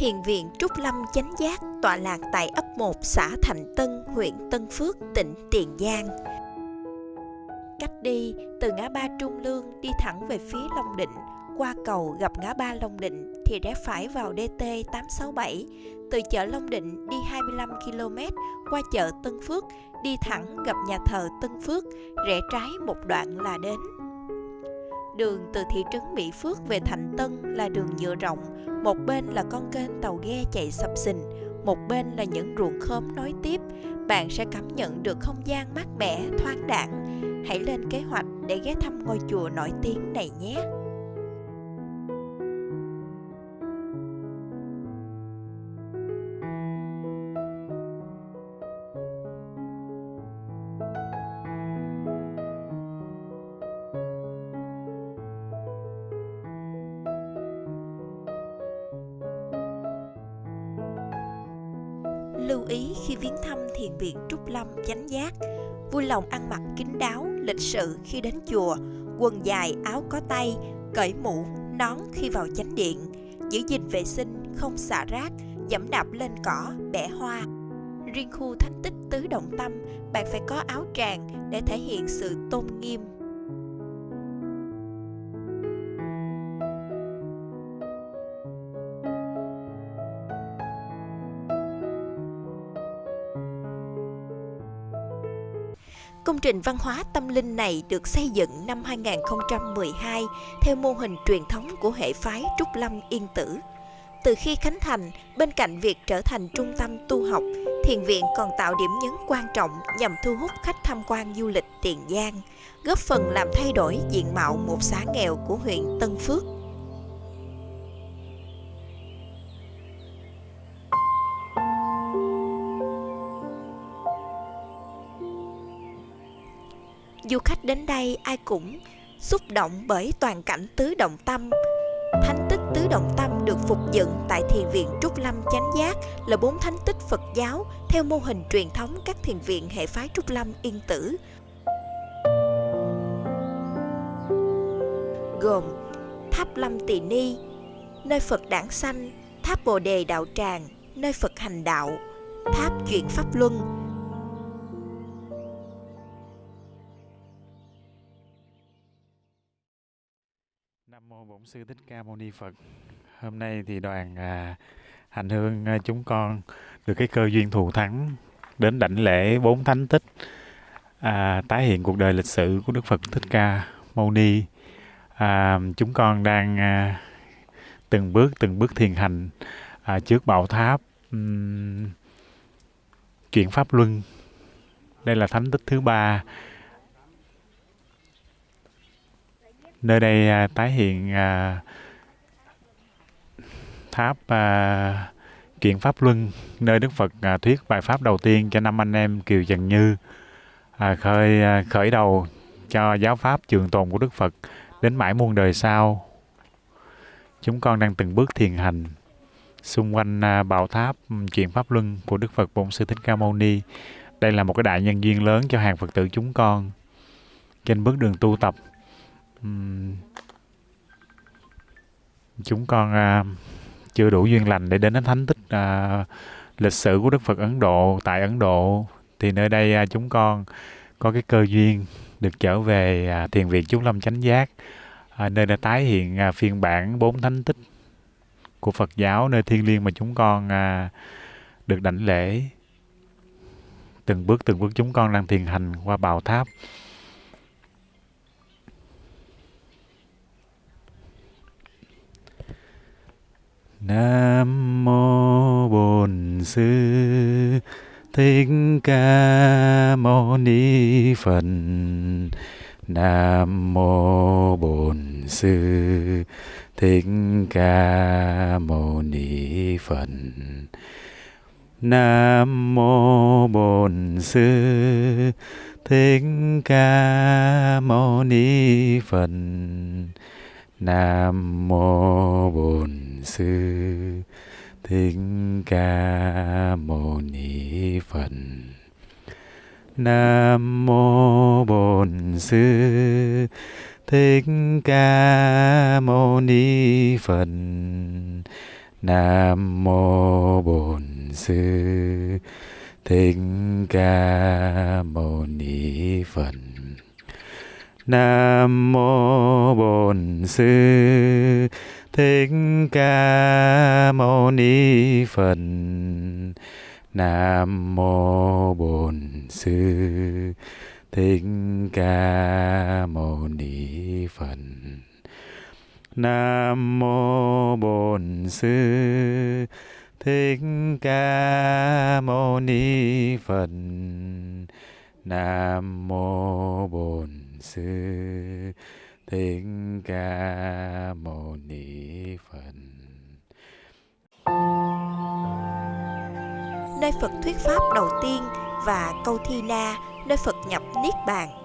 Thiền viện Trúc Lâm Chánh Giác tọa lạc tại ấp 1 xã Thành Tân, huyện Tân Phước, tỉnh Tiền Giang. Cách đi từ ngã ba Trung Lương đi thẳng về phía Long Định, qua cầu gặp ngã ba Long Định thì rẽ phải vào DT 867, từ chợ Long Định đi 25 km qua chợ Tân Phước, đi thẳng gặp nhà thờ Tân Phước, rẽ trái một đoạn là đến. Đường từ thị trấn Mỹ Phước về Thành Tân là đường nhựa rộng, một bên là con kênh tàu ghe chạy sập sình, một bên là những ruộng khóm nối tiếp. Bạn sẽ cảm nhận được không gian mát mẻ, thoáng đẳng. Hãy lên kế hoạch để ghé thăm ngôi chùa nổi tiếng này nhé. Lưu ý khi viếng thăm thiền viện Trúc Lâm Chánh Giác, vui lòng ăn mặc kín đáo, lịch sự khi đến chùa, quần dài, áo có tay, cởi mũ, nón khi vào chánh điện, giữ gìn vệ sinh, không xả rác, dẫm đạp lên cỏ, bẻ hoa. Riêng khu thánh tích tứ động tâm, bạn phải có áo tràng để thể hiện sự tôn nghiêm. Công trình văn hóa tâm linh này được xây dựng năm 2012 theo mô hình truyền thống của hệ phái Trúc Lâm Yên Tử. Từ khi khánh thành, bên cạnh việc trở thành trung tâm tu học, thiền viện còn tạo điểm nhấn quan trọng nhằm thu hút khách tham quan du lịch Tiền Giang, góp phần làm thay đổi diện mạo một xã nghèo của huyện Tân Phước. Du khách đến đây ai cũng xúc động bởi toàn cảnh tứ động tâm. Thánh tích tứ động tâm được phục dựng tại thiền viện trúc lâm chánh giác là bốn thánh tích phật giáo theo mô hình truyền thống các thiền viện hệ phái trúc lâm yên tử. Gồm tháp lâm tỳ ni, nơi phật đản sanh, tháp bồ đề đạo tràng, nơi phật hành đạo, tháp chuyển pháp luân mô Bổn Sư Thích Ca Mâu Ni Phật. Hôm nay thì đoàn à, hành hương à, chúng con được cái cơ duyên thù thắng đến đảnh lễ bốn thánh tích à, tái hiện cuộc đời lịch sử của Đức Phật Thích Ca Mâu Ni. À, chúng con đang à, từng bước từng bước thiền hành à, trước bảo tháp um, chuyển pháp luân. Đây là thánh tích thứ ba nơi đây à, tái hiện à, tháp à, kiện pháp luân nơi đức phật à, thuyết bài pháp đầu tiên cho năm anh em kiều trần như à, khởi à, khởi đầu cho giáo pháp trường tồn của đức phật đến mãi muôn đời sau. Chúng con đang từng bước thiền hành xung quanh à, bảo tháp chuyện pháp luân của đức phật bổn sư thích ca mâu ni. Đây là một cái đại nhân duyên lớn cho hàng phật tử chúng con. Trên bước đường tu tập chúng con uh, chưa đủ duyên lành để đến đến thánh tích uh, lịch sử của Đức Phật Ấn Độ tại Ấn Độ. Thì nơi đây uh, chúng con có cái cơ duyên được trở về uh, thiền viện Chúng Lâm Chánh Giác uh, nơi đã tái hiện uh, phiên bản bốn thánh tích của Phật giáo nơi thiêng liêng mà chúng con uh, được đảnh lễ. Từng bước từng bước chúng con đang thiền hành qua bào tháp Nam mô Bổn Sư Thích Ca Mâu Ni Phật. Nam mô Bổn Sư Thích Ca Mâu Ni Phật. Nam mô Bổn Sư Thích Ca Mâu Ni Phật. Nam mô Bổn sư thích ca mâu ni phật nam mô bổn sư thích ca mâu ni phật Nam mô Bổn Sư Thích Ca Mâu Ni Phật. Nam mô Bổn Sư Thích Ca Mâu Ni Phật. Nam mô Bổn Sư Thích Ca Mâu Ni Phật. Nam mô Bổn Sư Thích Ca Mâu Ni Phật. Nam mô Bổn Sư Thích Ca Mâu Ni Phật. nơi Phật thuyết pháp đầu tiên và câu thi na nơi Phật nhập niết bàn.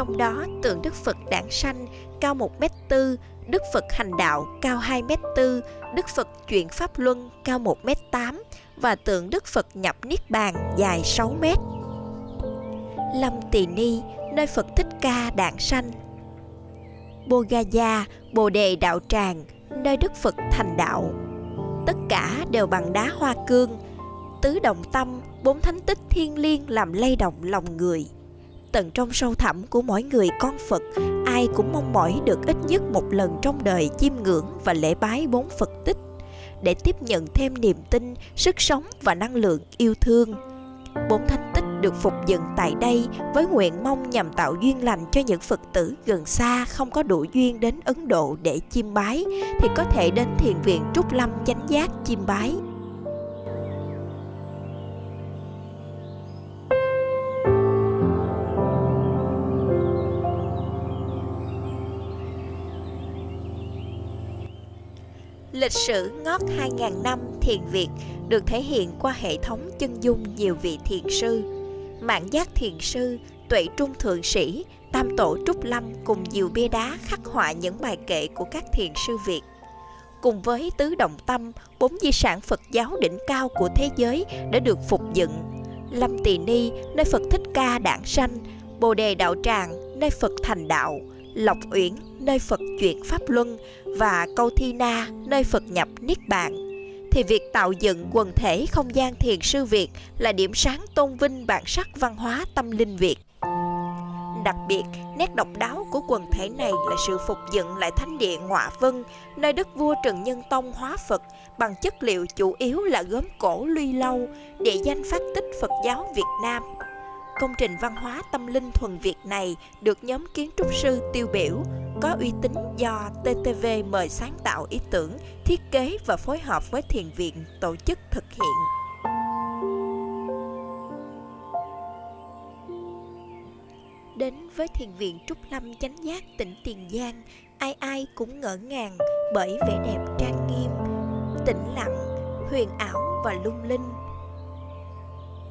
Trong đó tượng Đức Phật đản sanh cao 1m4, Đức Phật hành đạo cao 2m4, Đức Phật chuyển Pháp Luân cao 1m8 và tượng Đức Phật nhập Niết Bàn dài 6m. Lâm Tỳ Ni, nơi Phật Thích Ca đản sanh. Bồ Gaya, Bồ Đề Đạo Tràng, nơi Đức Phật thành đạo. Tất cả đều bằng đá hoa cương, tứ động tâm, bốn thánh tích thiên liêng làm lay động lòng người tận trong sâu thẳm của mỗi người con Phật, ai cũng mong mỏi được ít nhất một lần trong đời chiêm ngưỡng và lễ bái bốn Phật tích để tiếp nhận thêm niềm tin, sức sống và năng lượng yêu thương. Bốn thánh tích được phục dựng tại đây với nguyện mong nhằm tạo duyên lành cho những Phật tử gần xa không có đủ duyên đến Ấn Độ để chiêm bái thì có thể đến thiền viện Trúc Lâm chánh giác chiêm bái. Lịch sử ngót 2.000 năm thiền Việt được thể hiện qua hệ thống chân dung nhiều vị thiền sư. Mạng giác thiền sư, tuệ trung thượng sĩ, tam tổ trúc lâm cùng nhiều bia đá khắc họa những bài kệ của các thiền sư Việt. Cùng với tứ động tâm, bốn di sản Phật giáo đỉnh cao của thế giới đã được phục dựng. Lâm Tỳ Ni, nơi Phật Thích Ca đản sanh, Bồ Đề Đạo Tràng, nơi Phật thành đạo, Lộc Uyển, nơi Phật chuyển Pháp Luân và Câu Thi Na, nơi Phật nhập Niết Bàn, thì việc tạo dựng quần thể không gian thiền sư Việt là điểm sáng tôn vinh bản sắc văn hóa tâm linh Việt. Đặc biệt, nét độc đáo của quần thể này là sự phục dựng lại thánh địa Ngọa Vân, nơi đức vua Trần Nhân Tông hóa Phật bằng chất liệu chủ yếu là gốm cổ luy lâu, địa danh phát tích Phật giáo Việt Nam. Công trình văn hóa tâm linh thuần Việt này được nhóm kiến trúc sư tiêu biểu, có uy tín do TTV mời sáng tạo ý tưởng, thiết kế và phối hợp với thiền viện tổ chức thực hiện. Đến với thiền viện Trúc Lâm Chánh Giác tỉnh Tiền Giang, ai ai cũng ngỡ ngàng bởi vẻ đẹp trang nghiêm, tĩnh lặng, huyền ảo và lung linh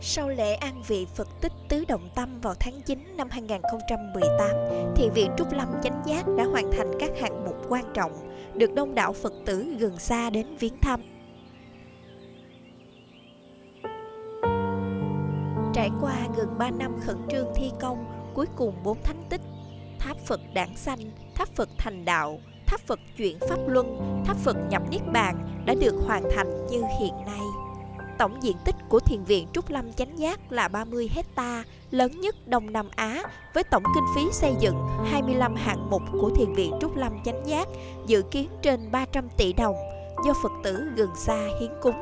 sau lễ an vị Phật tích Tứ Động Tâm vào tháng 9 năm 2018, Thiền viện Trúc Lâm Chánh Giác đã hoàn thành các hạng mục quan trọng, được đông đảo Phật tử gần xa đến viếng thăm. Trải qua gần 3 năm khẩn trương thi công, cuối cùng bốn thánh tích, tháp Phật Đảng sanh, tháp Phật thành đạo, tháp Phật chuyển Pháp Luân, tháp Phật nhập Niết Bàn đã được hoàn thành như hiện nay. Tổng diện tích của thiền viện Trúc Lâm Chánh Giác là 30 hecta, lớn nhất Đông Nam Á, với tổng kinh phí xây dựng 25 hạng mục của thiền viện Trúc Lâm Chánh Giác, dự kiến trên 300 tỷ đồng, do Phật tử gần xa hiến cúng.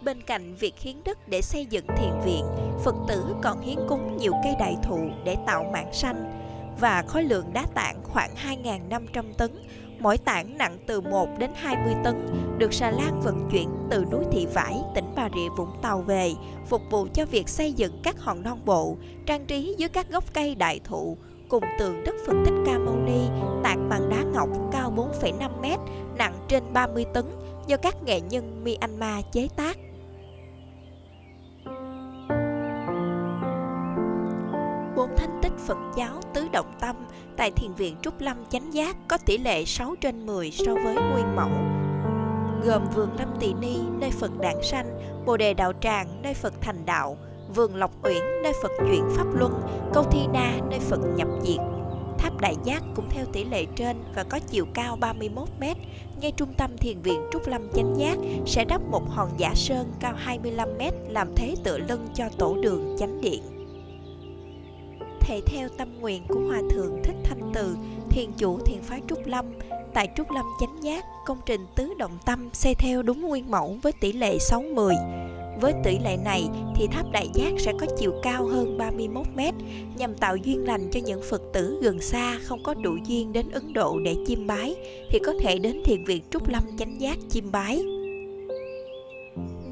Bên cạnh việc hiến đất để xây dựng thiền viện, Phật tử còn hiến cúng nhiều cây đại thụ để tạo mảng xanh và khối lượng đá tảng khoảng 2.500 tấn, mỗi tảng nặng từ 1 đến 20 tấn, được xà lan vận chuyển từ núi Thị Vải, tỉnh Bà Rịa Vũng Tàu về, phục vụ cho việc xây dựng các hòn non bộ, trang trí dưới các gốc cây đại thụ, cùng tượng Đức Phật Thích Ca Mâu Ni tạc bằng đá ngọc cao 4,5 m, nặng trên 30 tấn do các nghệ nhân Myanmar chế tác. bốn thánh tích Phật giáo tại thiền viện Trúc Lâm Chánh Giác có tỷ lệ 6 trên 10 so với nguyên mẫu gồm vườn Lâm Tỳ Ni nơi Phật đản sanh, Bồ đề đạo tràng nơi Phật thành đạo, vườn Lộc Uyển nơi Phật chuyển pháp luân, câu Thi Na nơi Phật nhập diệt. Tháp Đại Giác cũng theo tỷ lệ trên và có chiều cao 31 m. Ngay trung tâm thiền viện Trúc Lâm Chánh Giác sẽ đắp một hòn giả sơn cao 25 m làm thế tựa lưng cho tổ đường chánh điện thể theo tâm nguyện của Hòa Thượng Thích Thanh Từ, thiền chủ thiền phái Trúc Lâm. Tại Trúc Lâm Chánh Giác, công trình tứ động tâm xây theo đúng nguyên mẫu với tỷ lệ 6-10. Với tỷ lệ này thì tháp Đại Giác sẽ có chiều cao hơn 31 mét nhằm tạo duyên lành cho những Phật tử gần xa không có đủ duyên đến Ấn Độ để chiêm bái thì có thể đến thiền viện Trúc Lâm Chánh Giác chiêm bái.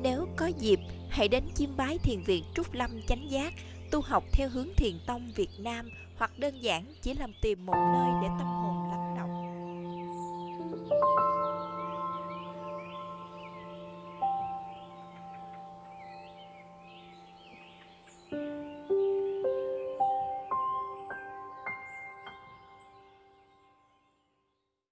Nếu có dịp, hãy đến chiêm bái thiền viện Trúc Lâm Chánh Giác tu học theo hướng thiền tông Việt Nam hoặc đơn giản chỉ làm tìm một nơi để tâm hồn lắng động.